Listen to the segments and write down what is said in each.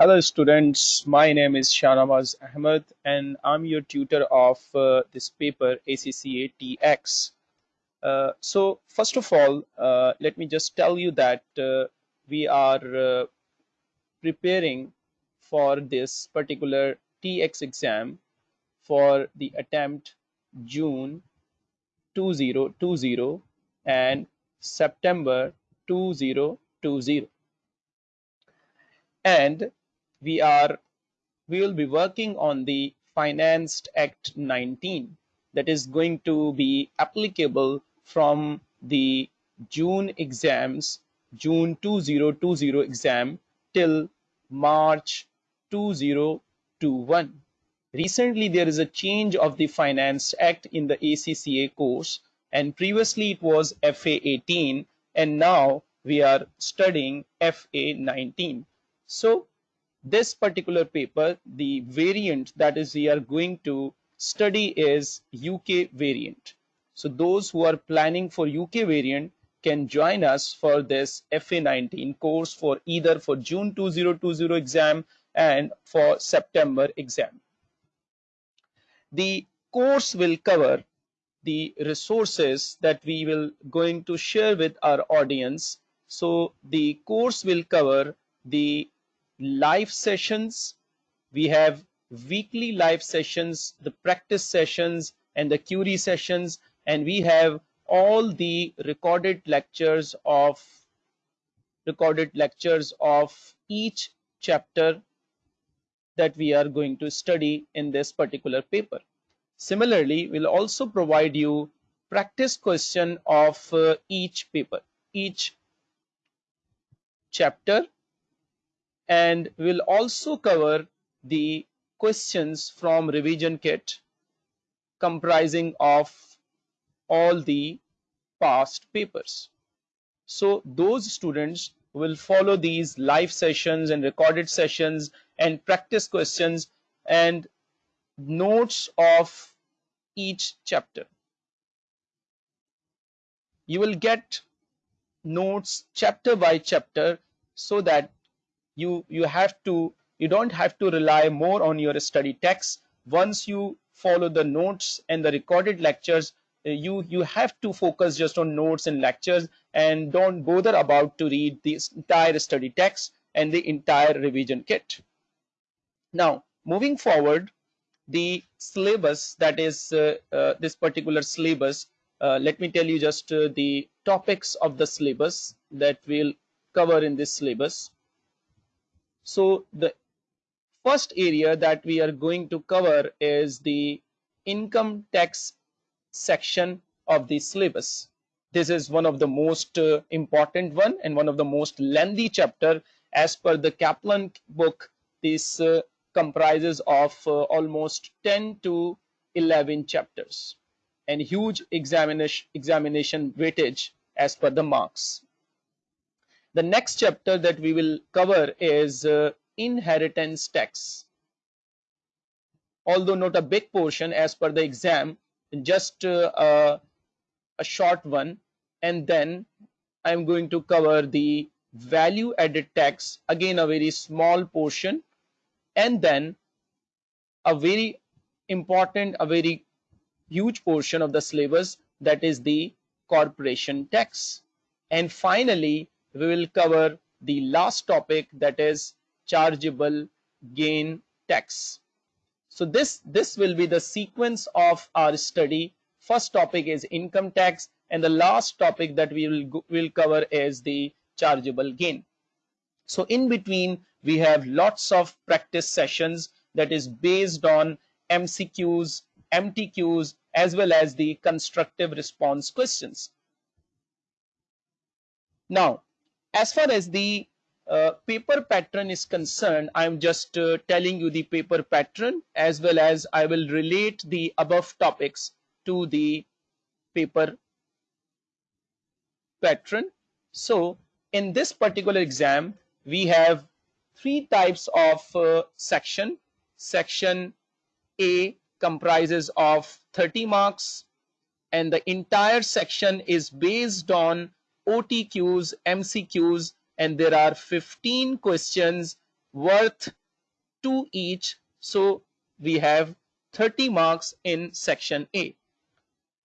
Hello students, my name is Shanawaz Ahmed and I'm your tutor of uh, this paper ACCA TX. Uh, so first of all, uh, let me just tell you that uh, we are uh, preparing for this particular TX exam for the attempt June 2020 and September 2020 and we are we will be working on the Finance Act 19 that is going to be applicable from the June exams, June 2020 exam till March 2021. Recently, there is a change of the Finance Act in the ACCA course and previously it was FA 18 and now we are studying FA 19. So this particular paper, the variant that is we are going to study is UK variant. So those who are planning for UK variant can join us for this FA19 course for either for June 2020 exam and for September exam. The course will cover the resources that we will going to share with our audience. So the course will cover the live sessions. We have weekly live sessions, the practice sessions and the query sessions and we have all the recorded lectures of recorded lectures of each chapter that we are going to study in this particular paper. Similarly, we'll also provide you practice question of uh, each paper, each chapter and we'll also cover the questions from revision kit comprising of all the past papers. So those students will follow these live sessions and recorded sessions and practice questions and notes of each chapter. You will get notes chapter by chapter so that you you have to you don't have to rely more on your study text once you follow the notes and the recorded lectures uh, you you have to focus just on notes and lectures and don't bother about to read the entire study text and the entire revision kit. Now moving forward the syllabus that is uh, uh, this particular syllabus uh, let me tell you just uh, the topics of the syllabus that we'll cover in this syllabus so the first area that we are going to cover is the income tax section of the syllabus. This is one of the most uh, important one and one of the most lengthy chapter as per the Kaplan book. This uh, comprises of uh, almost 10 to 11 chapters and huge examination examination weightage as per the marks. The next chapter that we will cover is uh, inheritance tax. Although not a big portion as per the exam, just uh, a short one. And then I'm going to cover the value added tax, again a very small portion. And then a very important, a very huge portion of the syllabus that is the corporation tax. And finally, we will cover the last topic that is chargeable gain tax. So this, this will be the sequence of our study. First topic is income tax and the last topic that we will, will cover is the chargeable gain. So in between we have lots of practice sessions that is based on MCQs, MTQs as well as the constructive response questions. Now as far as the uh, paper pattern is concerned, I'm just uh, telling you the paper pattern as well as I will relate the above topics to the paper pattern. So in this particular exam, we have three types of uh, section. Section A comprises of 30 marks and the entire section is based on OTQs, MCQs, and there are 15 questions, worth 2 each. So we have 30 marks in section A.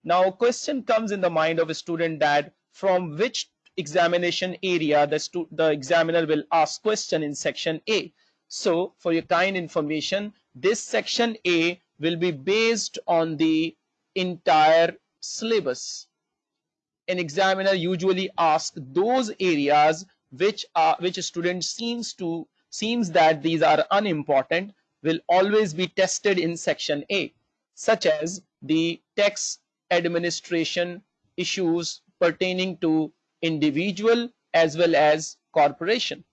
Now question comes in the mind of a student that from which examination area the, the examiner will ask question in section A. So for your kind information, this section A will be based on the entire syllabus. An examiner usually asks those areas which are which a student seems to seems that these are unimportant will always be tested in section A such as the tax administration issues pertaining to individual as well as corporation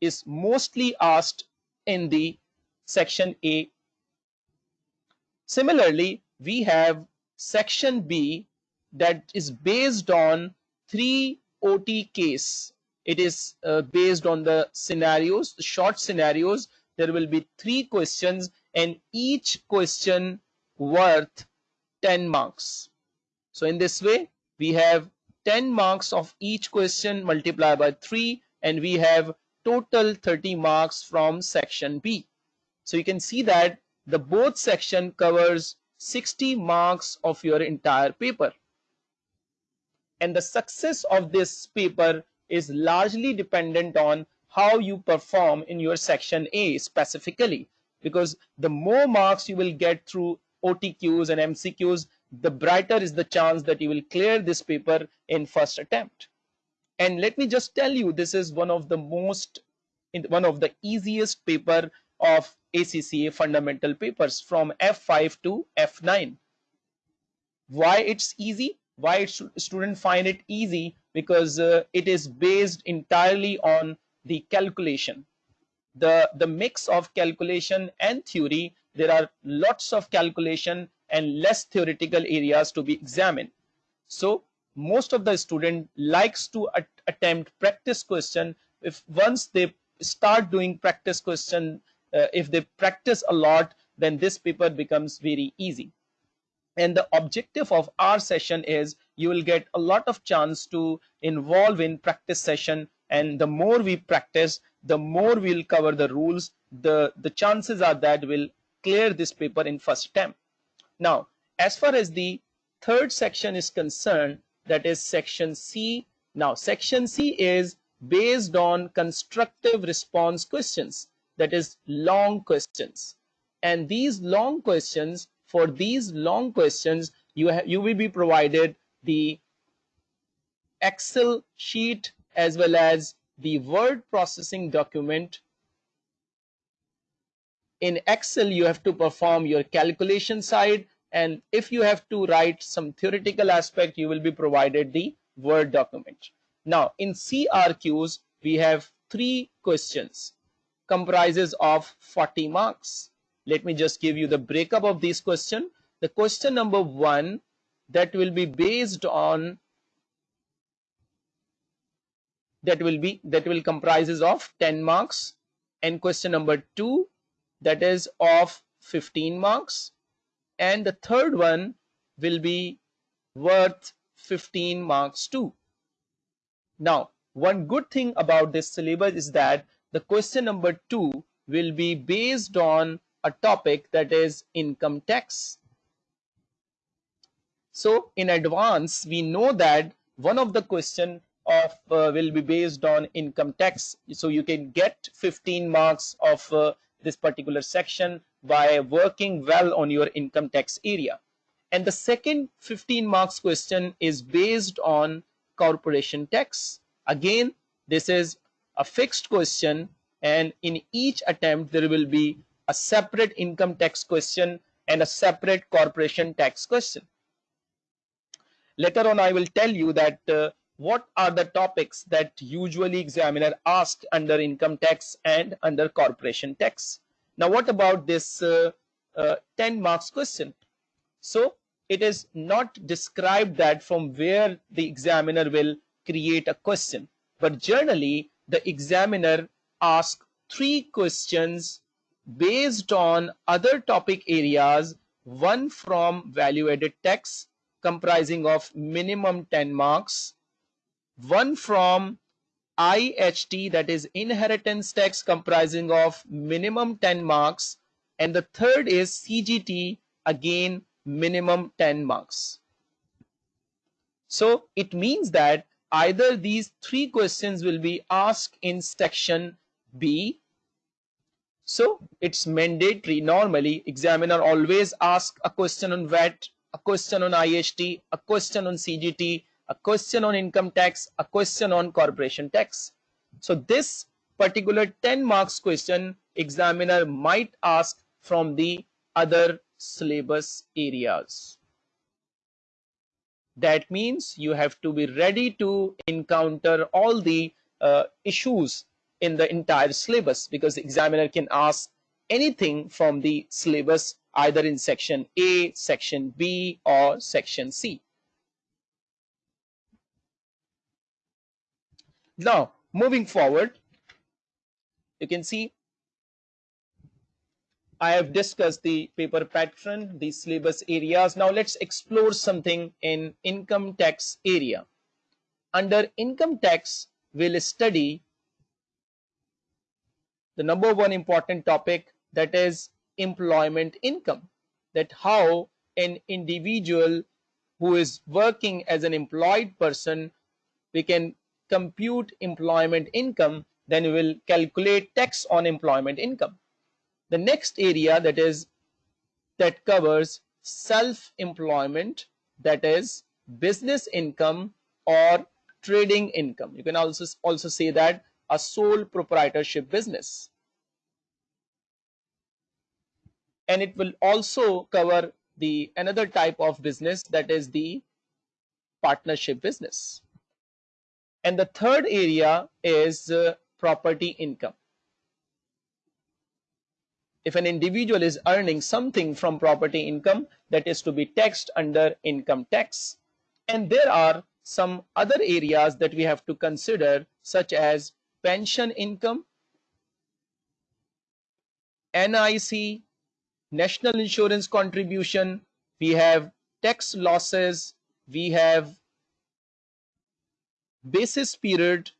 is mostly asked in the section A. Similarly, we have section B that is based on three OT case. It is uh, based on the scenarios, the short scenarios. There will be three questions and each question worth 10 marks. So in this way, we have 10 marks of each question multiplied by 3 and we have total 30 marks from section B. So you can see that the both section covers 60 marks of your entire paper. And the success of this paper is largely dependent on how you perform in your section A specifically. Because the more marks you will get through OTQs and MCQs, the brighter is the chance that you will clear this paper in first attempt. And let me just tell you, this is one of the most, one of the easiest paper of ACCA fundamental papers from F5 to F9. Why it's easy? Why students find it easy? Because uh, it is based entirely on the calculation. The, the mix of calculation and theory, there are lots of calculation and less theoretical areas to be examined. So most of the student likes to at attempt practice question if once they start doing practice question uh, if they practice a lot then this paper becomes very easy and the objective of our session is you will get a lot of chance to involve in practice session. And the more we practice the more we'll cover the rules. The the chances are that we'll clear this paper in first attempt. Now as far as the third section is concerned that is section C. Now section C is based on constructive response questions. That is long questions. And these long questions for these long questions you you will be provided the excel sheet as well as the word processing document. In excel you have to perform your calculation side and if you have to write some theoretical aspect you will be provided the word document. Now in crqs we have three questions comprises of 40 marks let me just give you the breakup of this question. The question number one that will be based on that will be that will comprises of 10 marks. And question number two that is of 15 marks. And the third one will be worth 15 marks too. Now, one good thing about this syllabus is that the question number two will be based on a topic that is income tax. So in advance, we know that one of the question of uh, will be based on income tax. So you can get 15 marks of uh, this particular section by working well on your income tax area. And the second 15 marks question is based on corporation tax. Again, this is a fixed question and in each attempt there will be a separate income tax question and a separate corporation tax question. Later on I will tell you that uh, what are the topics that usually examiner asked under income tax and under corporation tax. Now, what about this uh, uh, 10 marks question? So, it is not described that from where the examiner will create a question. But generally, the examiner asks three questions based on other topic areas, one from value-added tax comprising of minimum 10 marks, one from IHT that is inheritance tax comprising of minimum 10 marks and the third is CGT again minimum 10 marks. So it means that either these three questions will be asked in section B. So it's mandatory normally examiner always ask a question on VAT, a question on IHT, a question on CGT, a question on income tax, a question on corporation tax. So this particular 10 marks question examiner might ask from the other syllabus areas. That means you have to be ready to encounter all the uh, issues in the entire syllabus because the examiner can ask anything from the syllabus either in section A, section B or section C. Now, moving forward, you can see I have discussed the paper pattern, the syllabus areas. Now let's explore something in income tax area. Under income tax, we'll study the number one important topic that is employment income. That how an individual who is working as an employed person, we can compute employment income, then we will calculate tax on employment income. The next area that is that covers self-employment that is business income or trading income. You can also also say that a sole proprietorship business and it will also cover the another type of business that is the partnership business. And the third area is uh, property income. If an individual is earning something from property income that is to be taxed under income tax. And there are some other areas that we have to consider such as pension income NIC national insurance contribution we have tax losses we have basis period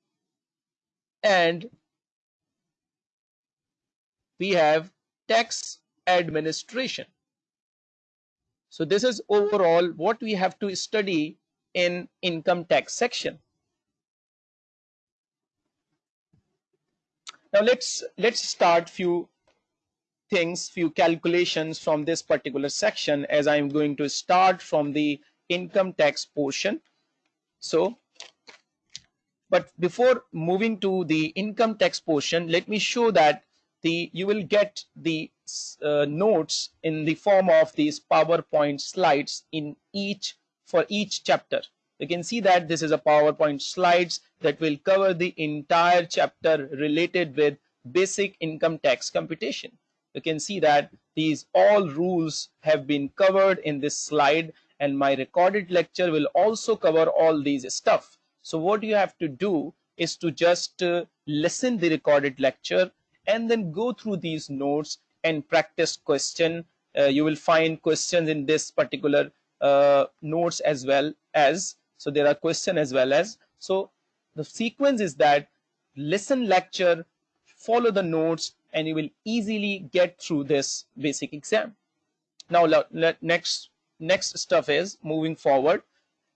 and we have tax administration. So this is overall what we have to study in income tax section. Now let's let's start few things, few calculations from this particular section as I'm going to start from the income tax portion. So but before moving to the income tax portion, let me show that the you will get the uh, notes in the form of these PowerPoint slides in each for each chapter. You can see that this is a PowerPoint slides that will cover the entire chapter related with basic income tax computation. You can see that these all rules have been covered in this slide and my recorded lecture will also cover all these stuff. So what you have to do is to just uh, listen the recorded lecture and then go through these notes and practice question uh, you will find questions in this particular uh, notes as well as so there are questions as well as so the sequence is that listen lecture follow the notes and you will easily get through this basic exam. Now let, next next stuff is moving forward.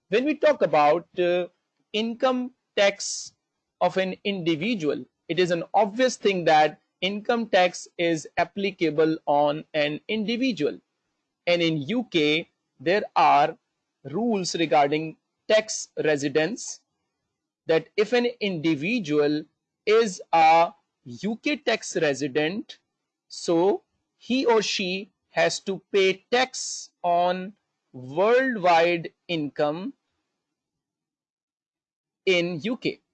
When we talk about uh, income tax of an individual it is an obvious thing that income tax is applicable on an individual. And in UK there are rules regarding tax residence that if an individual is a UK tax resident so he or she has to pay tax on worldwide income in UK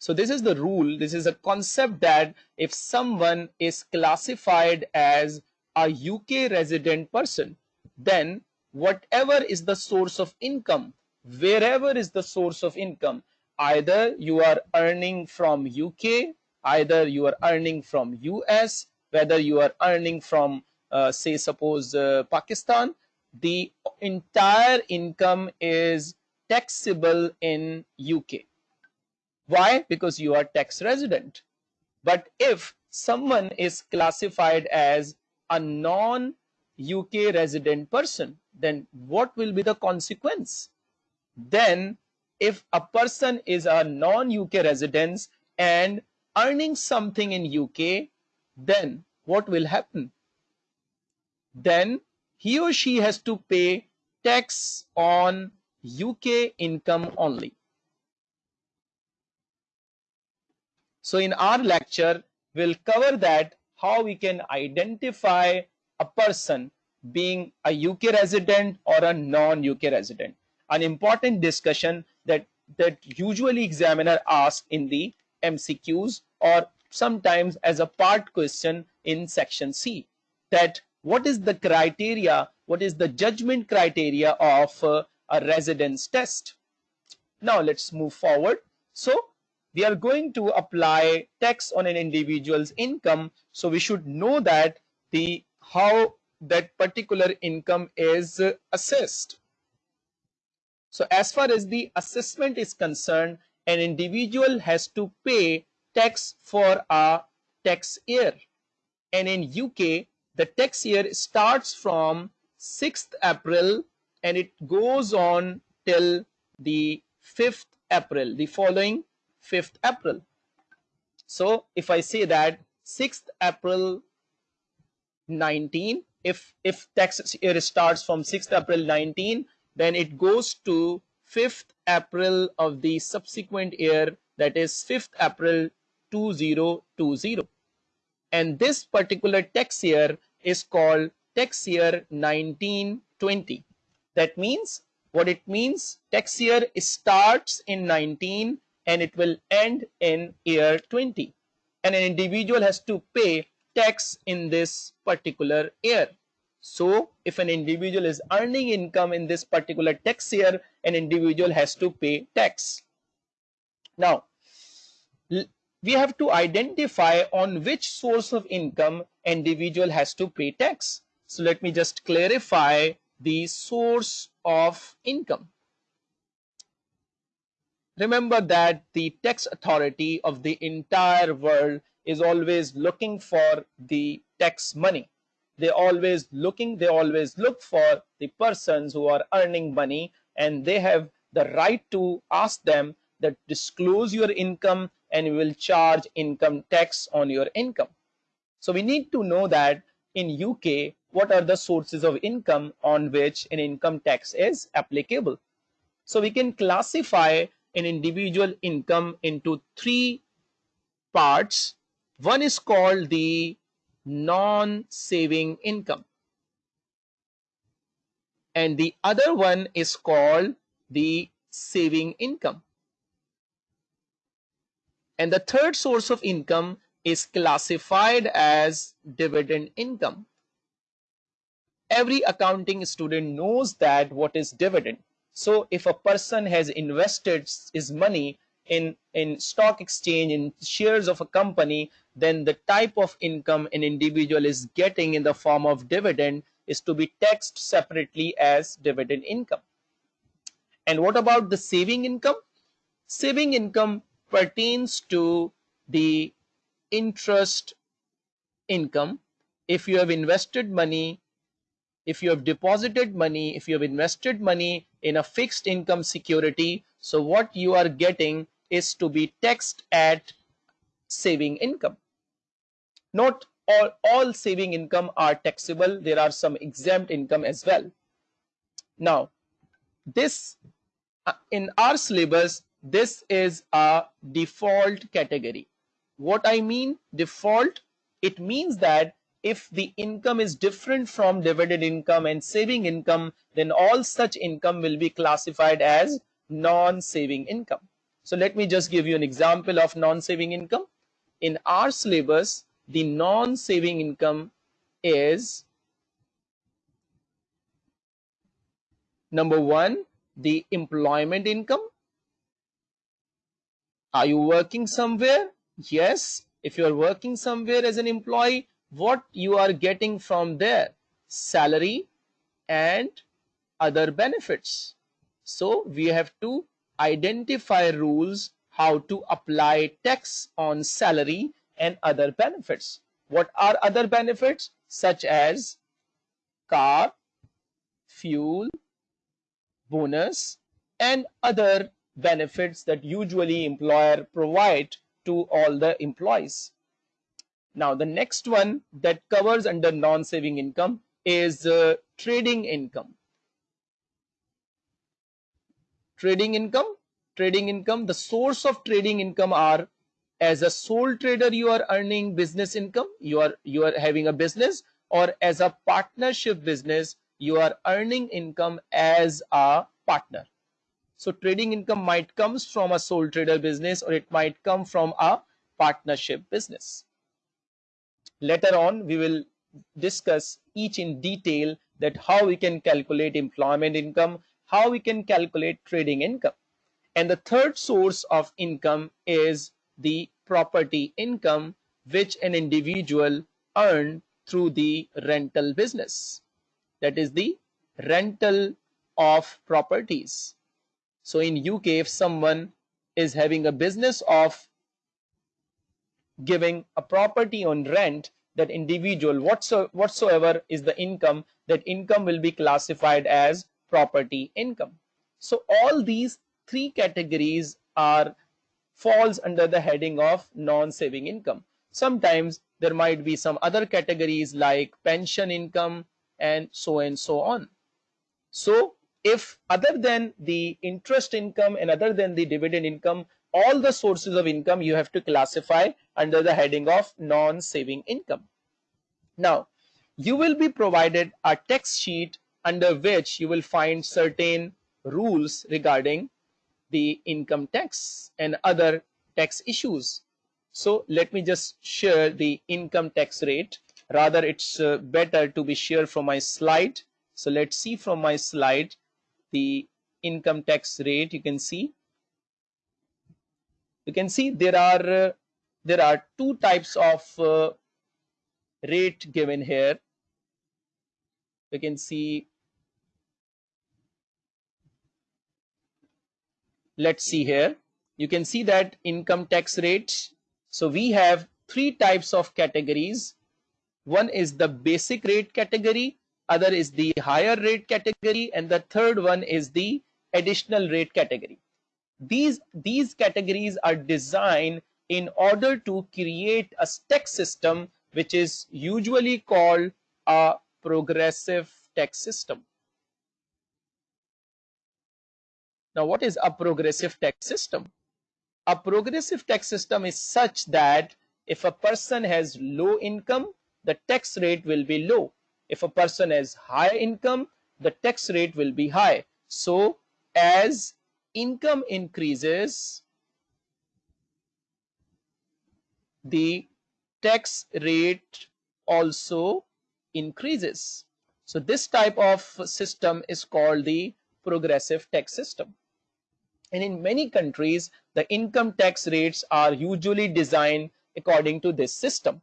so this is the rule. This is a concept that if someone is classified as a UK resident person, then whatever is the source of income, wherever is the source of income, either you are earning from UK, either you are earning from US, whether you are earning from uh, say suppose uh, Pakistan, the entire income is taxable in UK Why? Because you are tax resident. But if someone is classified as a non UK resident person, then what will be the consequence? Then if a person is a non-UK resident and earning something in UK, then what will happen? Then he or she has to pay tax on UK income only. So in our lecture, we'll cover that how we can identify a person being a UK resident or a non-UK resident. An important discussion that, that usually examiner ask in the MCQs or sometimes as a part question in section C that what is the criteria, what is the judgment criteria of uh, a residence test. Now let's move forward. So we are going to apply tax on an individual's income. So we should know that the how that particular income is assessed. So as far as the assessment is concerned, an individual has to pay tax for a tax year. And in UK, the tax year starts from 6th April and it goes on till the 5th April, the following 5th April. So if I say that 6th April 19 if if tax year starts from 6th April 19 then it goes to 5th April of the subsequent year that is 5th April 2020 and this particular tax year is called tax year 1920 that means what it means tax year starts in 19 and it will end in year 20 and an individual has to pay tax in this particular year. So if an individual is earning income in this particular tax year, an individual has to pay tax. Now, we have to identify on which source of income individual has to pay tax. So let me just clarify the source of income. Remember that the tax authority of the entire world is always looking for the tax money. They always looking, they always look for the persons who are earning money and they have the right to ask them that disclose your income and we will charge income tax on your income. So we need to know that in UK, what are the sources of income on which an income tax is applicable. So we can classify an individual income into three parts one is called the non-saving income. And the other one is called the saving income. And the third source of income is classified as dividend income. Every accounting student knows that what is dividend. So if a person has invested his money in, in stock exchange, in shares of a company, then the type of income an individual is getting in the form of dividend is to be taxed separately as dividend income. And what about the saving income? Saving income pertains to the interest income. If you have invested money, if you have deposited money, if you have invested money in a fixed income security, so what you are getting is to be taxed at saving income. Not all, all saving income are taxable. There are some exempt income as well. Now, this uh, in our syllabus, this is a default category. What I mean default, it means that if the income is different from dividend income and saving income, then all such income will be classified as non-saving income. So let me just give you an example of non-saving income. In our syllabus, the non-saving income is number one, the employment income. Are you working somewhere? Yes. If you are working somewhere as an employee, what you are getting from there? Salary and other benefits. So we have to identify rules how to apply tax on salary and other benefits. What are other benefits such as car, fuel, bonus and other benefits that usually employer provide to all the employees. Now the next one that covers under non-saving income is uh, trading income. Trading income, trading income, the source of trading income are as a sole trader you are earning business income, you are you are having a business or as a partnership business you are earning income as a partner. So trading income might comes from a sole trader business or it might come from a partnership business. Later on, we will discuss each in detail that how we can calculate employment income, how we can calculate trading income. And the third source of income is the property income which an individual earn through the rental business. That is the rental of properties. So in UK, if someone is having a business of giving a property on rent, that individual whatsoever is the income, that income will be classified as property income. So all these three categories are falls under the heading of non-saving income. Sometimes there might be some other categories like pension income and so and so on. So if other than the interest income and other than the dividend income, all the sources of income you have to classify under the heading of non-saving income. Now, you will be provided a text sheet under which you will find certain rules regarding the income tax and other tax issues. So let me just share the income tax rate. Rather, it's uh, better to be shared from my slide. So let's see from my slide the income tax rate. You can see. You can see there are uh, there are two types of uh, rate given here. You can see let's see here. You can see that income tax rates. So we have three types of categories. One is the basic rate category other is the higher rate category and the third one is the additional rate category. These these categories are designed in order to create a tax system which is usually called a progressive tax system Now, what is a progressive tax system? A progressive tax system is such that if a person has low income, the tax rate will be low. If a person has high income, the tax rate will be high. So, as income increases, the tax rate also increases. So, this type of system is called the progressive tax system. And in many countries, the income tax rates are usually designed according to this system.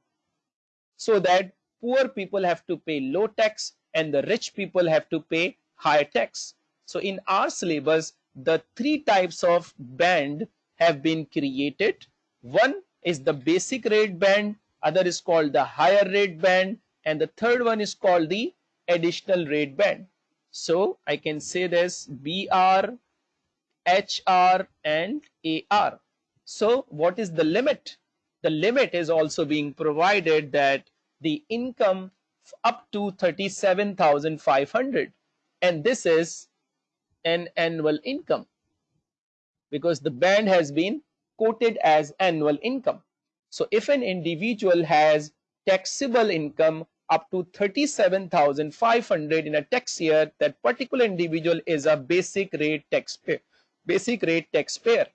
So that poor people have to pay low tax and the rich people have to pay high tax. So in our syllabus, the three types of band have been created. One is the basic rate band, other is called the higher rate band, and the third one is called the additional rate band. So I can say this BR, HR and AR. So what is the limit? The limit is also being provided that the income up to 37,500 and this is an annual income because the band has been quoted as annual income. So if an individual has taxable income up to 37,500 in a tax year, that particular individual is a basic rate taxpayer basic rate taxpayer.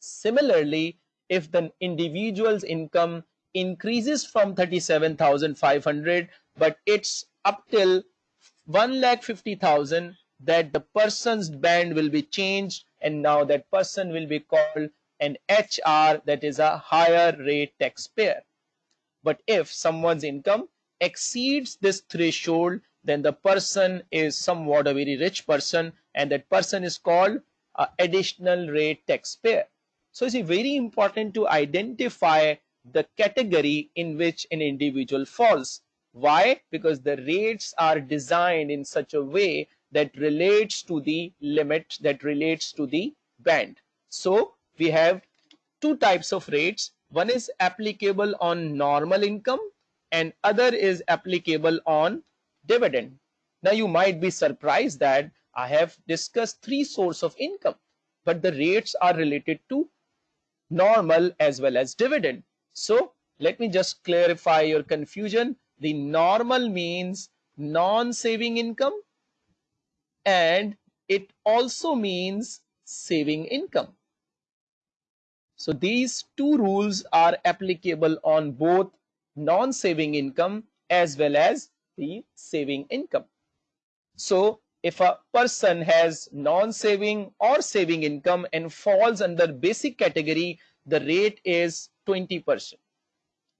Similarly, if the individual's income increases from 37,500 but it's up till 1,50,000 that the person's band will be changed and now that person will be called an HR that is a higher rate taxpayer. But if someone's income exceeds this threshold then the person is somewhat a very rich person and that person is called Uh, additional rate taxpayer. So it's very important to identify the category in which an individual falls. Why? Because the rates are designed in such a way that relates to the limit that relates to the band. So we have two types of rates. One is applicable on normal income and other is applicable on dividend. Now you might be surprised that I have discussed three sources of income, but the rates are related to normal as well as dividend. So let me just clarify your confusion. The normal means non-saving income and it also means saving income. So these two rules are applicable on both non-saving income as well as the saving income. So if a person has non-saving or saving income and falls under basic category, the rate is 20%.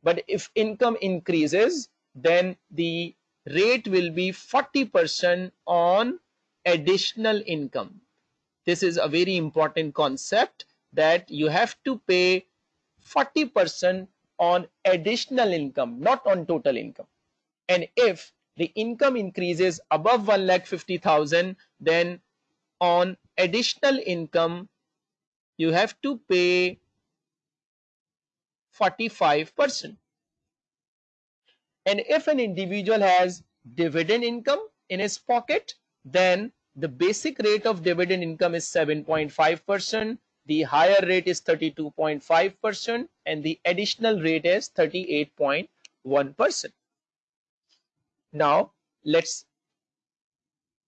But if income increases, then the rate will be 40% on additional income. This is a very important concept that you have to pay 40% on additional income, not on total income. And if the income increases above 1 lakh 50,000, then on additional income, you have to pay 45%. And if an individual has dividend income in his pocket, then the basic rate of dividend income is 7.5%, the higher rate is 32.5%, and the additional rate is 38.1%. Now, let's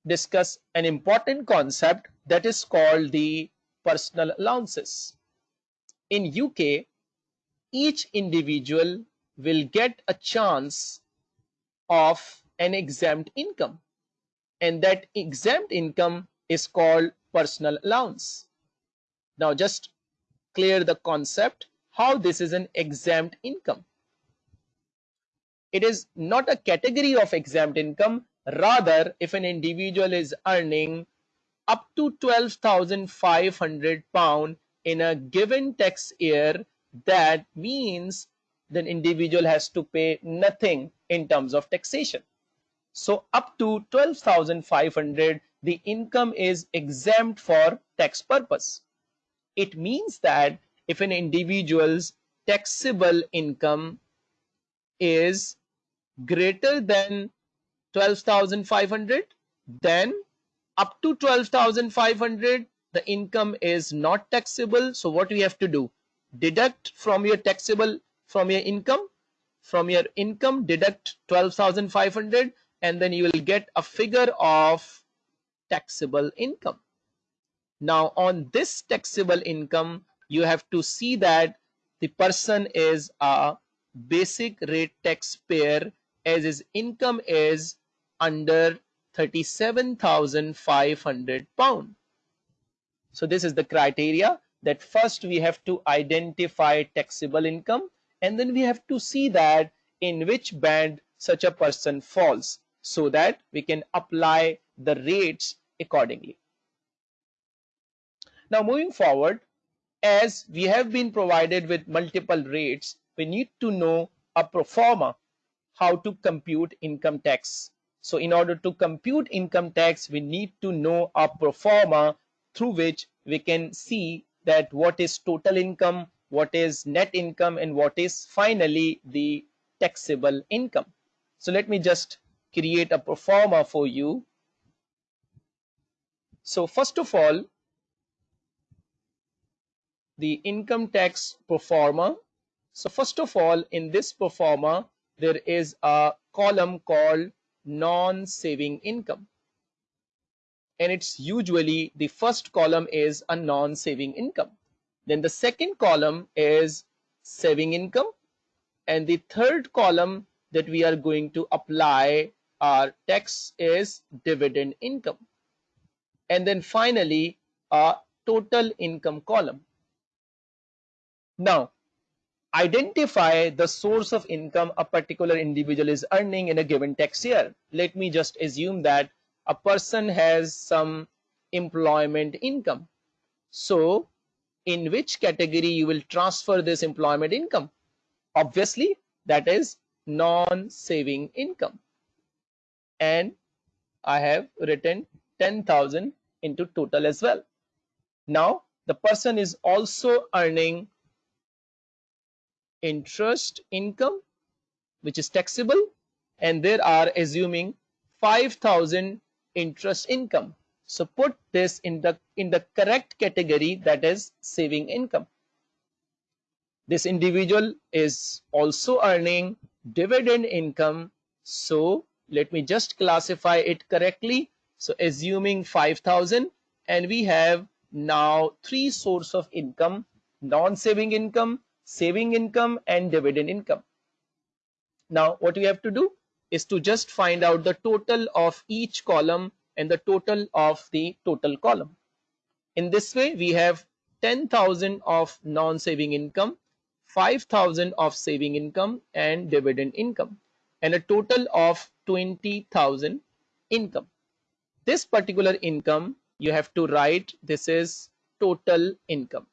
discuss an important concept that is called the personal allowances. In UK, each individual will get a chance of an exempt income and that exempt income is called personal allowance. Now just clear the concept how this is an exempt income. It is not a category of exempt income rather if an individual is earning up to 12,500 pound in a given tax year that means the individual has to pay nothing in terms of taxation. So up to 12,500 the income is exempt for tax purpose. It means that if an individual's taxable income is greater than 12,500 then up to 12,500 the income is not taxable. So what we have to do? Deduct from your taxable from your income. From your income deduct 12,500 and then you will get a figure of taxable income. Now on this taxable income you have to see that the person is a basic rate taxpayer as his income is under 37,500 pound so this is the criteria that first we have to identify taxable income and then we have to see that in which band such a person falls so that we can apply the rates accordingly. Now moving forward, as we have been provided with multiple rates, we need to know a pro forma how to compute income tax. So in order to compute income tax, we need to know a pro forma through which we can see that what is total income, what is net income, and what is finally the taxable income. So let me just create a pro forma for you. So first of all, the income tax pro forma. So first of all, in this pro forma, there is a column called non-saving income and it's usually the first column is a non-saving income. Then the second column is saving income and the third column that we are going to apply our tax is dividend income. And then finally a total income column. Now identify the source of income a particular individual is earning in a given tax year. Let me just assume that a person has some employment income. So in which category you will transfer this employment income. Obviously, that is non-saving income. And I have written 10,000 into total as well. Now, the person is also earning interest income, which is taxable, and there are assuming 5,000 interest income. So put this in the in the correct category that is saving income. This individual is also earning dividend income. So let me just classify it correctly. So assuming 5000 and we have now three source of income, non-saving income, saving income and dividend income. Now what we have to do is to just find out the total of each column and the total of the total column. In this way we have 10,000 of non-saving income, 5,000 of saving income and dividend income and a total of 20,000 income. This particular income you have to write this is total income.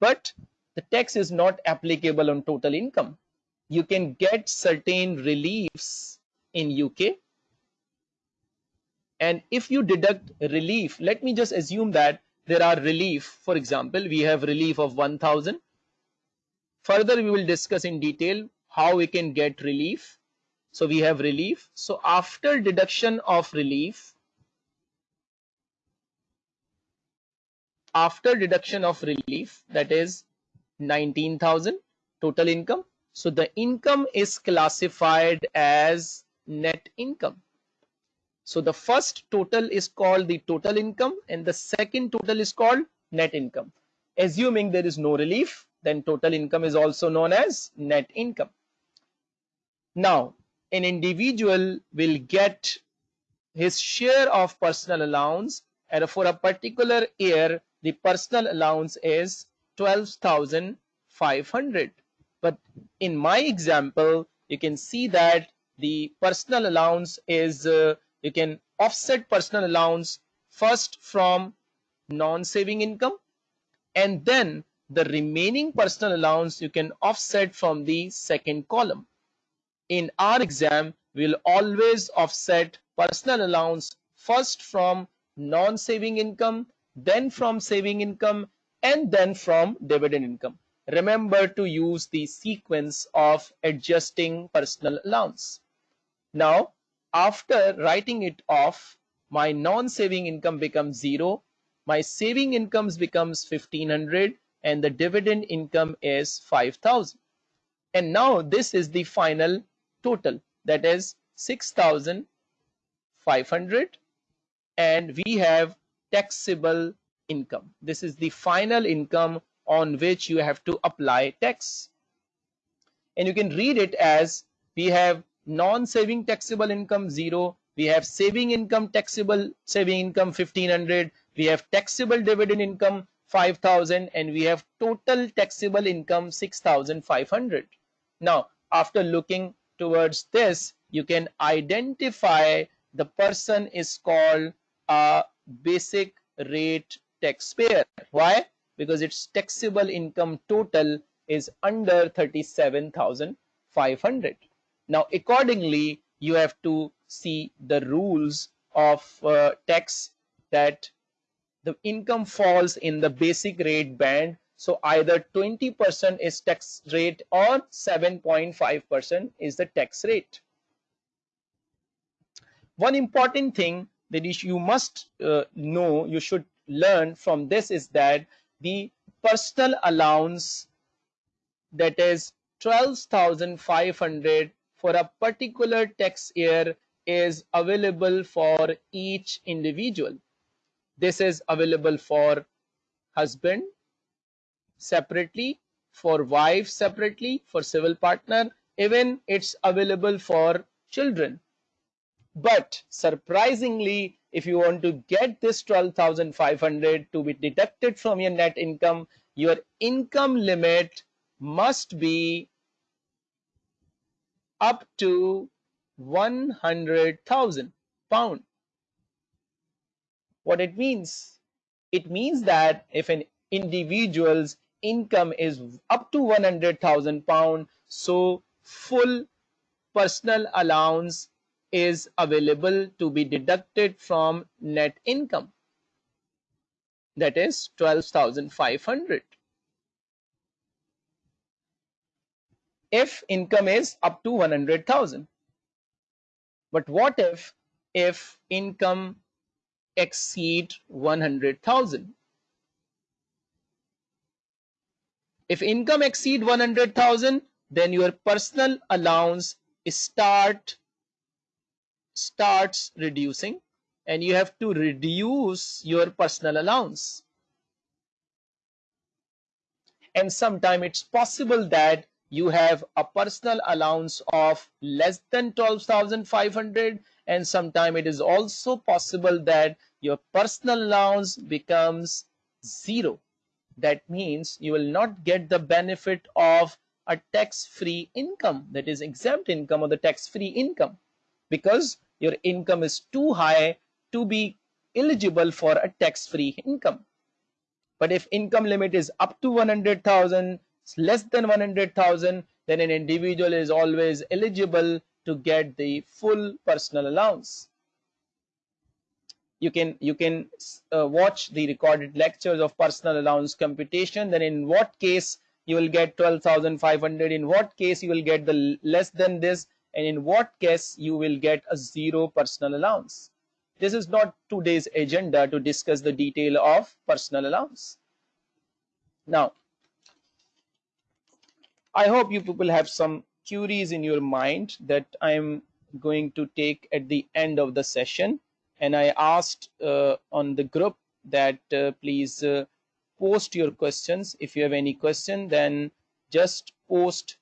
But the tax is not applicable on total income. You can get certain reliefs in UK and if you deduct relief let me just assume that there are relief. For example we have relief of 1000 further we will discuss in detail how we can get relief. So we have relief. So after deduction of relief after deduction of relief that is 19000 total income. So the income is classified as net income. So the first total is called the total income and the second total is called net income. Assuming there is no relief then total income is also known as net income. Now an individual will get his share of personal allowance and for a particular year the personal allowance is 12,500 but in my example you can see that the personal allowance is uh, you can offset personal allowance first from non-saving income and then the remaining personal allowance you can offset from the second column. In our exam we'll always offset personal allowance first from non-saving income then from saving income and then from dividend income. Remember to use the sequence of adjusting personal allowance now after writing it off my non-saving income becomes zero my saving incomes becomes 1500 and the dividend income is 5000 and now this is the final total that is 6500 and we have taxable income. This is the final income on which you have to apply tax. And you can read it as we have non-saving taxable income zero we have saving income taxable saving income 1500 we have taxable dividend income 5000 and we have total taxable income 6500 now after looking towards this you can identify the person is called a basic rate taxpayer. Why? Because its taxable income total is under 37500 now accordingly you have to see the rules of uh, tax that the income falls in the basic rate band. So either 20% is tax rate or 7.5% is the tax rate. One important thing that you must uh, know you should learn from this is that the personal allowance that is 12,500 for a particular tax year is available for each individual. This is available for husband separately, for wife separately, for civil partner, even it's available for children. But surprisingly, if you want to get this 12,500 to be deducted from your net income, your income limit must be up to 100,000 pound. What it means? It means that if an individual's income is up to 100,000 pound so full personal allowance is available to be deducted from net income. That is 12,500 if income is up to 100,000 but what if if income exceed 100,000 if income exceed 100,000 then your personal allowance start starts reducing and you have to reduce your personal allowance. And sometime it's possible that you have a personal allowance of less than 12,500 and sometime it is also possible that your personal allowance becomes zero. That means you will not get the benefit of a tax-free income that is exempt income or the tax-free income. Because your income is too high to be eligible for a tax-free income. But if income limit is up to 100,000 less than 100,000 then an individual is always eligible to get the full personal allowance. You can you can uh, watch the recorded lectures of personal allowance computation. Then in what case you will get 12,500 in what case you will get the less than this and in what case you will get a zero personal allowance. This is not today's agenda to discuss the detail of personal allowance. Now I hope you people have some queries in your mind that I'm going to take at the end of the session. And I asked uh, on the group that uh, please uh, post your questions. If you have any question then just post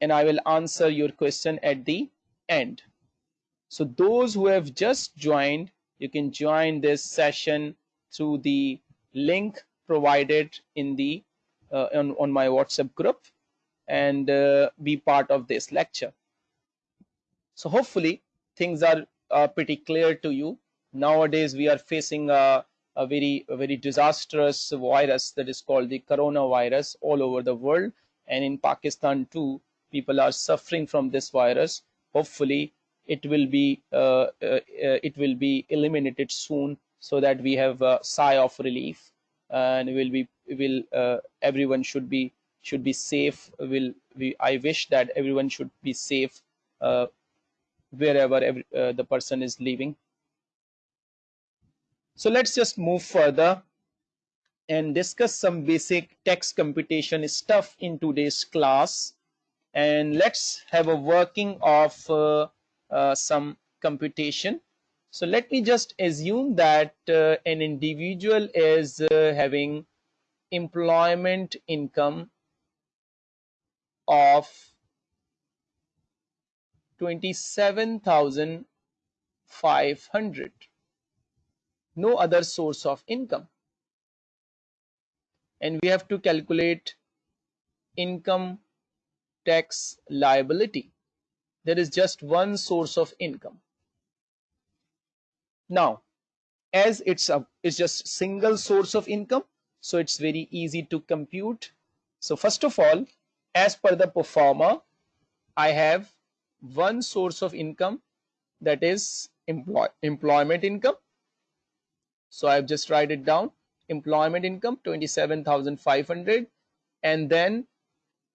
and I will answer your question at the end. So those who have just joined you can join this session through the link provided in the uh, on, on my whatsapp group and uh, be part of this lecture. So hopefully things are pretty clear to you. Nowadays we are facing a, a very a very disastrous virus that is called the coronavirus all over the world and in pakistan too people are suffering from this virus hopefully it will be uh, uh, it will be eliminated soon so that we have a sigh of relief and will be will uh, everyone should be should be safe. Will we i wish that everyone should be safe uh, wherever every, uh, the person is living. So let's just move further and discuss some basic tax computation stuff in today's class and let's have a working of uh, uh, some computation. So let me just assume that uh, an individual is uh, having employment income of 27,500 no other source of income. And we have to calculate income tax liability. There is just one source of income. Now as it's a it's just single source of income so it's very easy to compute. So first of all as per the pro forma I have one source of income that is employ employment income. So I've just write it down employment income 27,500 and then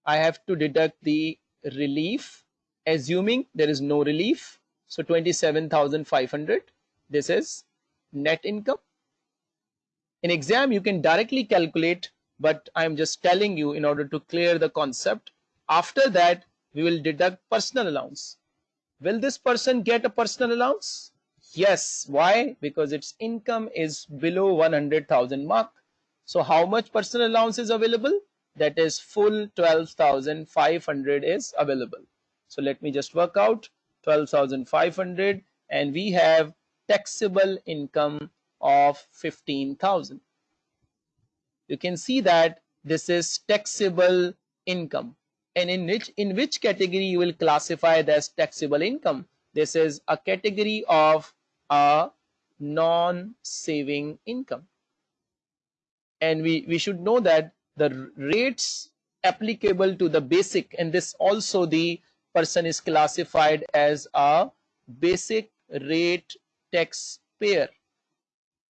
I have to deduct the relief assuming there is no relief. So 27,500 this is net income. In exam you can directly calculate but I'm just telling you in order to clear the concept. After that we will deduct personal allowance. Will this person get a personal allowance? Yes. Why? Because its income is below 100,000 mark. So how much personal allowance is available that is full 12,500 is available. So let me just work out 12,500 and we have taxable income of 15,000. You can see that this is taxable income. And in which in which category you will classify as taxable income? This is a category of a non-saving income. And we we should know that the rates applicable to the basic and this also the person is classified as a basic rate taxpayer.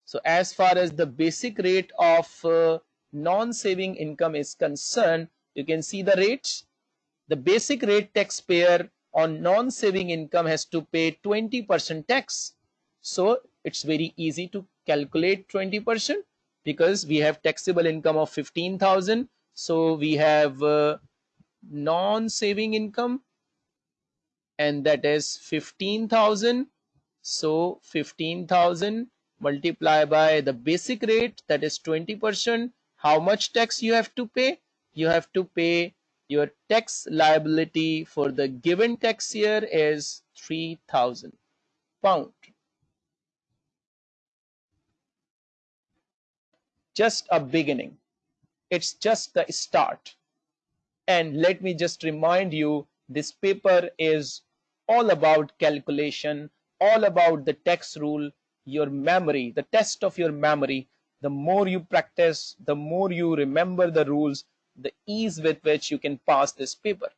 So as far as the basic rate of uh, non-saving income is concerned you can see the rates. The basic rate taxpayer on non-saving income has to pay 20% tax. So it's very easy to calculate 20% because we have taxable income of 15,000 so we have uh, non-saving income and that is 15,000 so 15,000 multiply by the basic rate that is 20% how much tax you have to pay? You have to pay your tax liability for the given tax year is 3000 pound just a beginning. It's just the start. And let me just remind you this paper is all about calculation all about the tax rule your memory the test of your memory. The more you practice the more you remember the rules the ease with which you can pass this paper.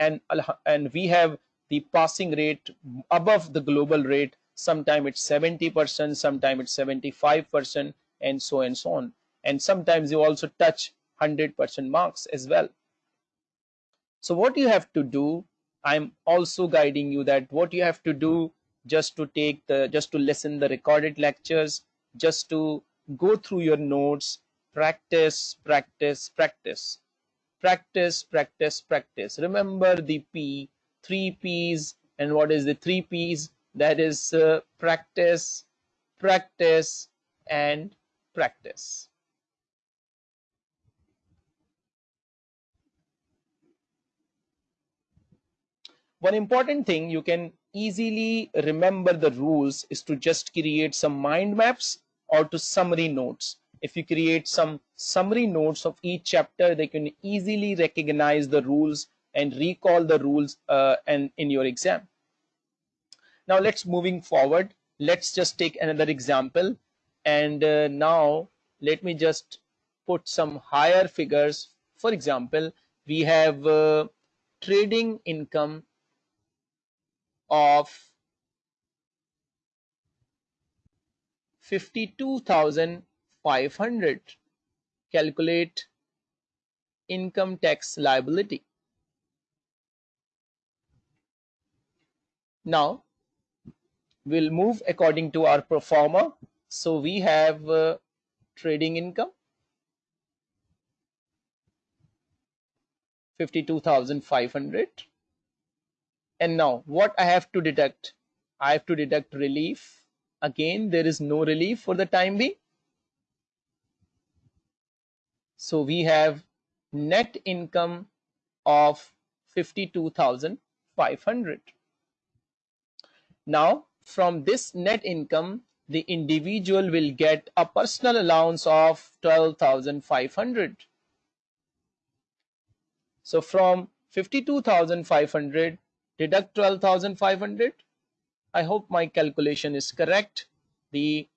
And and we have the passing rate above the global rate. Sometime it's 70 percent sometime it's 75 percent and so and so on. And sometimes you also touch 100 percent marks as well. So what you have to do i'm also guiding you that what you have to do just to take the just to listen the recorded lectures just to go through your notes practice practice practice practice practice practice. Remember the p three p's and what is the three p's? That is uh, practice practice and practice. One important thing you can easily remember the rules is to just create some mind maps or to summary notes. If you create some summary notes of each chapter they can easily recognize the rules and recall the rules uh, and in your exam. Now let's moving forward. Let's just take another example and uh, now let me just put some higher figures. For example we have uh, trading income of 52,500 calculate income tax liability. Now we'll move according to our pro forma so we have uh, trading income. 52,500 and now what I have to deduct? I have to deduct relief. Again there is no relief for the time being. So we have net income of 52,500 now from this net income the individual will get a personal allowance of 12,500 so from 52,500 deduct 12,500 I hope my calculation is correct. The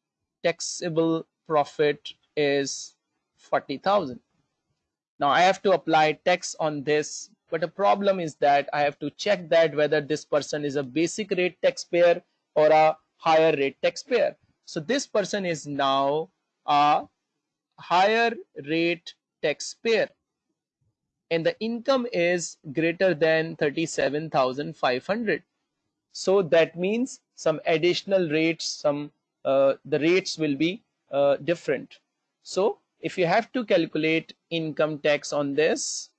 taxable profit is 40,000 now I have to apply tax on this but the problem is that I have to check that whether this person is a basic rate taxpayer or a higher rate taxpayer. So this person is now a higher rate taxpayer. And the income is greater than 37,500 so that means some additional rates some uh, the rates will be uh, different. So if you have to calculate income tax on this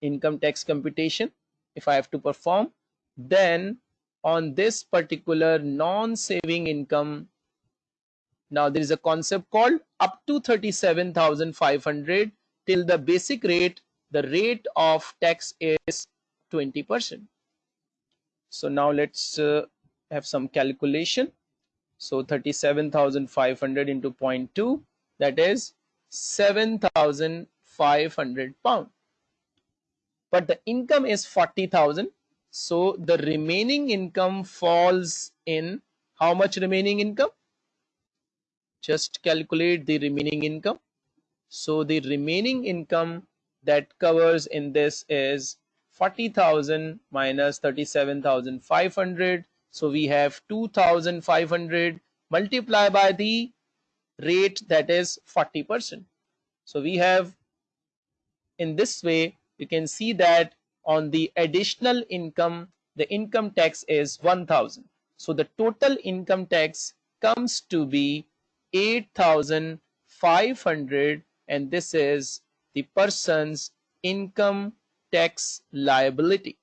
income tax computation if I have to perform then on this particular non-saving income. Now there is a concept called up to 37,500 till the basic rate the rate of tax is 20 percent. So now let's uh, have some calculation. So 37,500 into 0.2 that is 7,500 pound. But the income is 40,000 so the remaining income falls in how much remaining income? Just calculate the remaining income. So the remaining income that covers in this is 40,000 minus 37,500 so we have 2,500 multiply by the rate that is 40 percent. So we have in this way you can see that on the additional income the income tax is 1000 so the total income tax comes to be 8500 and this is the person's income tax liability.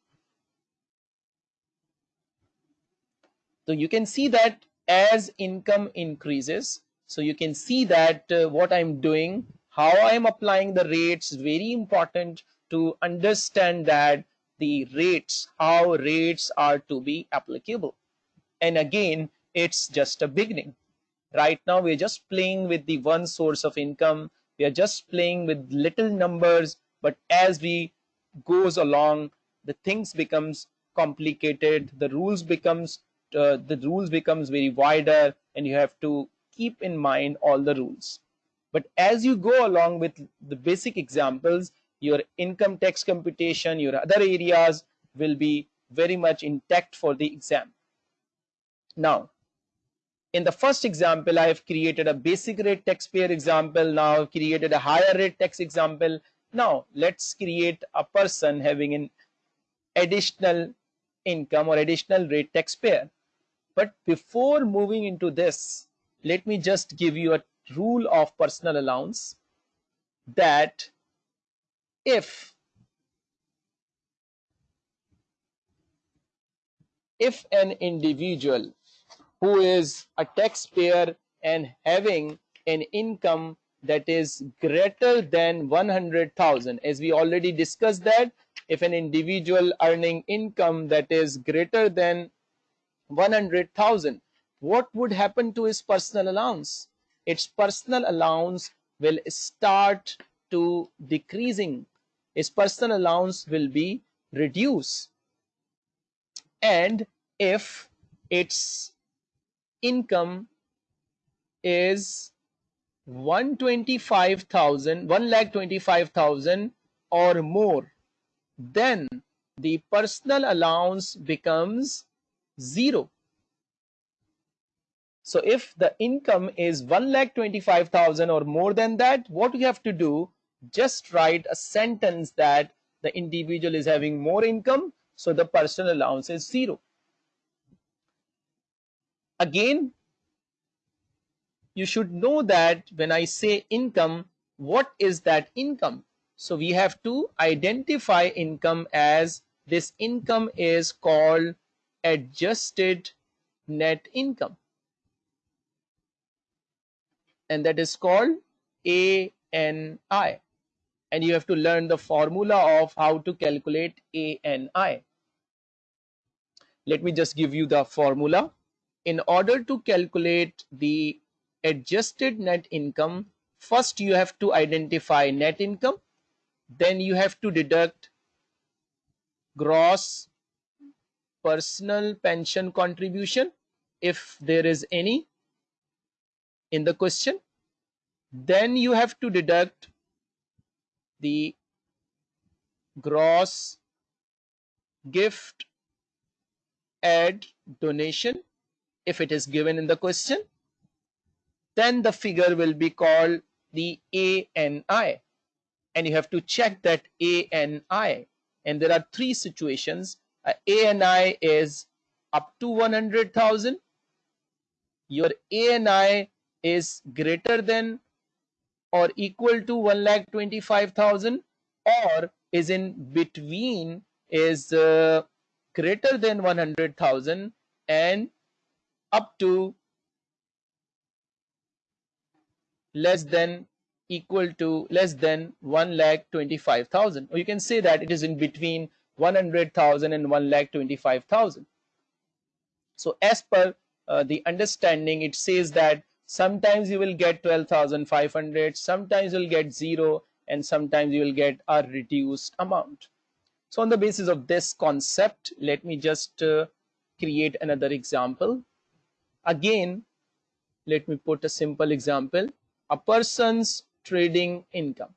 So you can see that as income increases so you can see that uh, what i'm doing how i am applying the rates very important to understand that the rates how rates are to be applicable. And again it's just a beginning. Right now we're just playing with the one source of income. We are just playing with little numbers. But as we goes along the things becomes complicated. The rules becomes uh, the rules becomes very wider and you have to keep in mind all the rules. But as you go along with the basic examples your income tax computation your other areas will be very much intact for the exam. Now in the first example I have created a basic rate taxpayer example now I've created a higher rate tax example. Now let's create a person having an additional income or additional rate taxpayer. But before moving into this let me just give you a rule of personal allowance that if if an individual who is a taxpayer and having an income that is greater than 100,000 as we already discussed that if an individual earning income that is greater than 100,000 what would happen to his personal allowance? Its personal allowance will start to decreasing his personal allowance will be reduced. And if its income is 125,000 1 lakh 25,000 or more then the personal allowance becomes zero. So if the income is 1 lakh 25,000 or more than that what you have to do just write a sentence that the individual is having more income so the personal allowance is zero. Again you should know that when I say income what is that income? So we have to identify income as this income is called adjusted net income. And that is called ANI and you have to learn the formula of how to calculate ANI let me just give you the formula. In order to calculate the adjusted net income first you have to identify net income then you have to deduct gross personal pension contribution if there is any in the question. Then you have to deduct the gross gift add donation if it is given in the question then the figure will be called the ANI and you have to check that ANI and there are three situations. Uh, ANI is up to 100,000 your ANI is greater than or equal to 1 lakh 25,000 or is in between is uh, greater than 100,000 and up to less than equal to less than 1 lakh 25,000 or you can say that it is in between 100,000 and 1 lakh 25,000 so as per uh, the understanding it says that sometimes you will get 12,500 sometimes you'll get zero and sometimes you will get a reduced amount. So on the basis of this concept let me just uh, create another example. Again let me put a simple example. A person's trading income.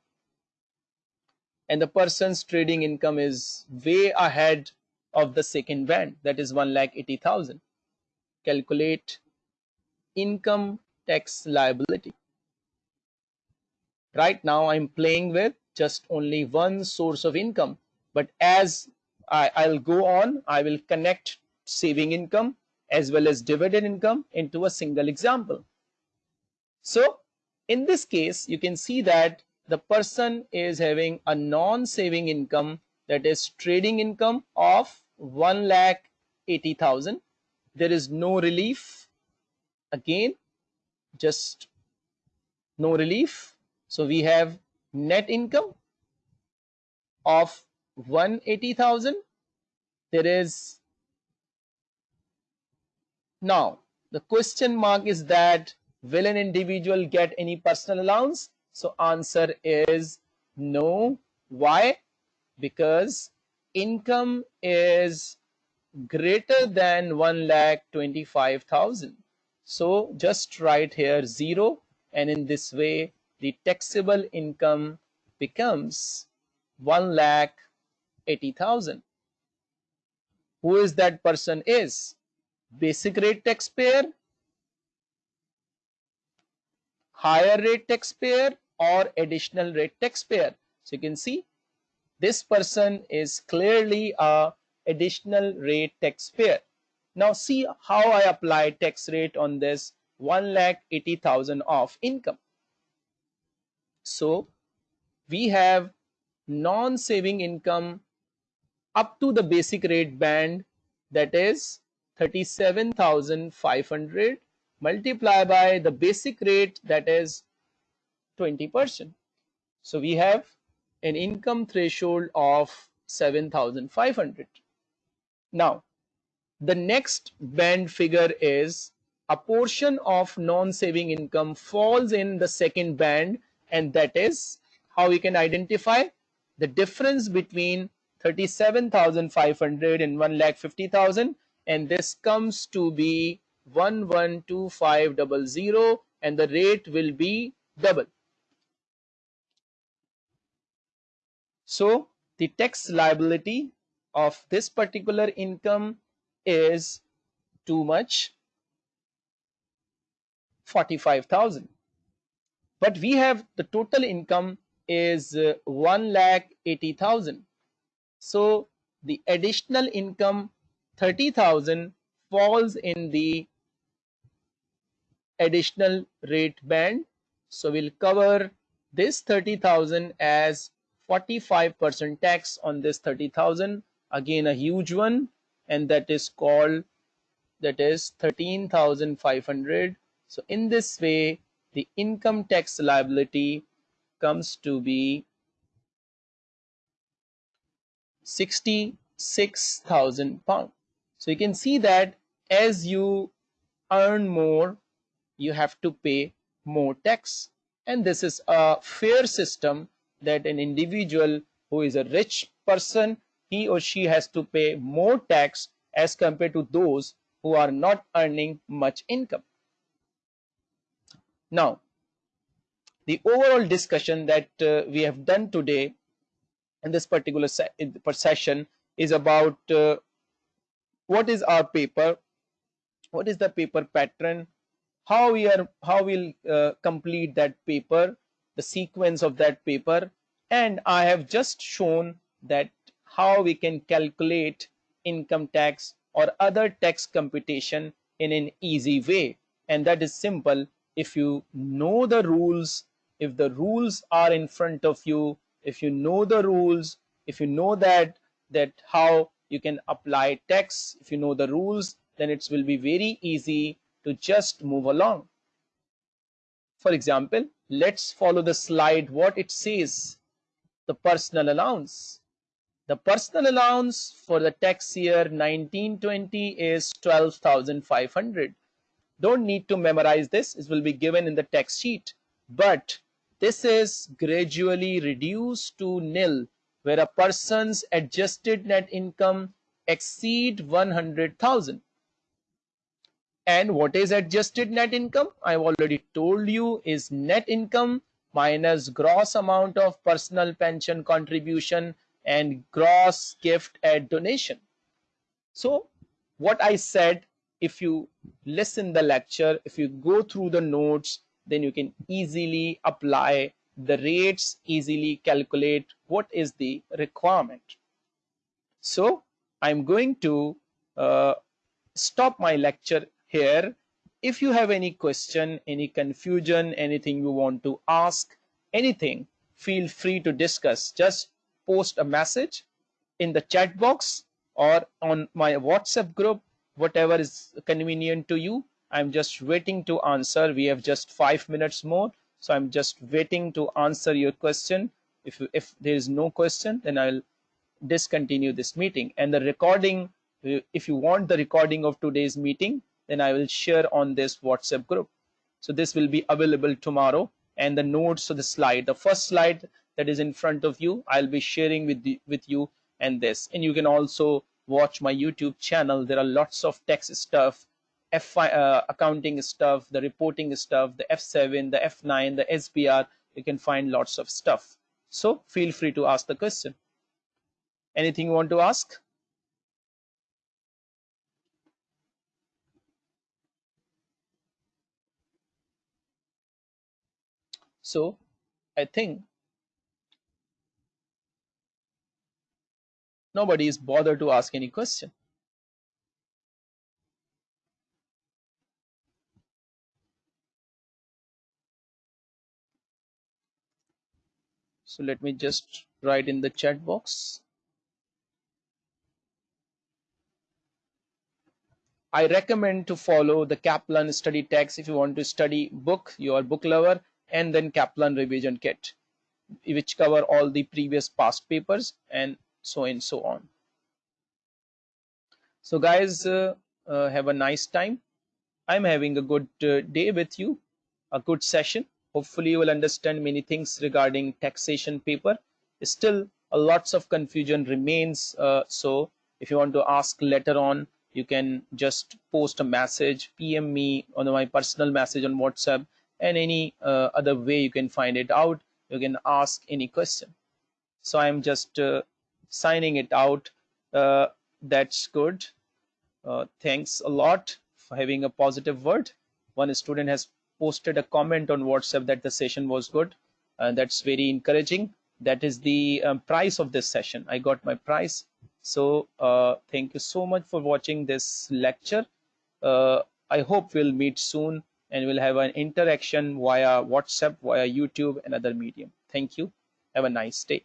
And the person's trading income is way ahead of the second band. That is 1 lakh 80,000 calculate income tax liability. Right now I'm playing with just only one source of income. But as I, I'll go on I will connect saving income as well as dividend income into a single example. So in this case you can see that the person is having a non-saving income that is trading income of 1 lakh 80,000 there is no relief. Again just no relief. So we have net income of 180,000 there is now the question mark is that will an individual get any personal allowance? So answer is no. Why? Because income is greater than 1 lakh 25,000 so just write here 0 and in this way the taxable income becomes 1 lakh 80,000 who is that person is? Basic rate taxpayer higher rate taxpayer or additional rate taxpayer. So you can see this person is clearly a additional rate taxpayer now see how I apply tax rate on this 1 lakh 80,000 of income. So we have non-saving income up to the basic rate band that is 37,500 multiply by the basic rate that is 20%. So we have an income threshold of 7,500. Now the next band figure is a portion of non-saving income falls in the second band and that is how we can identify the difference between 37,500 and 1,50,000 and this comes to be 112500 and the rate will be double. So the tax liability of this particular income is too much? 45,000 but we have the total income is uh, 1 lakh 80,000 so the additional income 30,000 falls in the additional rate band. So we'll cover this 30,000 as 45% tax on this 30,000 again a huge one and that is called that is 13,500 so in this way the income tax liability comes to be 66,000 pound. So you can see that as you earn more you have to pay more tax. And this is a fair system that an individual who is a rich person he or she has to pay more tax as compared to those who are not earning much income. Now, the overall discussion that uh, we have done today in this particular se session is about uh, what is our paper, what is the paper pattern, how we are, how we'll uh, complete that paper, the sequence of that paper, and I have just shown that how we can calculate income tax or other tax computation in an easy way. And that is simple. If you know the rules if the rules are in front of you if you know the rules if you know that that how you can apply tax if you know the rules then it will be very easy to just move along. For example let's follow the slide what it says the personal allowance the personal allowance for the tax year 1920 is 12,500. Don't need to memorize this. It will be given in the tax sheet. But this is gradually reduced to nil where a person's adjusted net income exceed 100,000. and what is adjusted net income i've already told you is net income minus gross amount of personal pension contribution and gross gift and donation. So what i said if you listen the lecture if you go through the notes then you can easily apply the rates easily calculate what is the requirement. So i'm going to uh, stop my lecture here. If you have any question any confusion anything you want to ask anything feel free to discuss. Just post a message in the chat box or on my whatsapp group whatever is convenient to you. I'm just waiting to answer. We have just five minutes more. So i'm just waiting to answer your question. If if there is no question then i'll discontinue this meeting. And the recording if you want the recording of today's meeting then I will share on this WhatsApp group. So this will be available tomorrow. And the notes of the slide, the first slide that is in front of you, I'll be sharing with, the, with you and this. And you can also watch my YouTube channel. There are lots of text stuff, F uh, accounting stuff, the reporting stuff, the F7, the F9, the SBR. You can find lots of stuff. So feel free to ask the question. Anything you want to ask? So I think nobody is bothered to ask any question. So let me just write in the chat box. I recommend to follow the Kaplan study text if you want to study book, you are book lover and then Kaplan revision kit which cover all the previous past papers and so and so on. So guys uh, uh, have a nice time. I'm having a good uh, day with you, a good session. Hopefully you will understand many things regarding taxation paper. Still a lots of confusion remains. Uh, so if you want to ask later on, you can just post a message, PM me on my personal message on WhatsApp and any uh, other way you can find it out you can ask any question so i'm just uh, signing it out uh, that's good uh, thanks a lot for having a positive word one student has posted a comment on whatsapp that the session was good and that's very encouraging that is the um, price of this session i got my price so uh, thank you so much for watching this lecture uh, i hope we'll meet soon and we'll have an interaction via WhatsApp, via YouTube and other medium. Thank you. Have a nice day.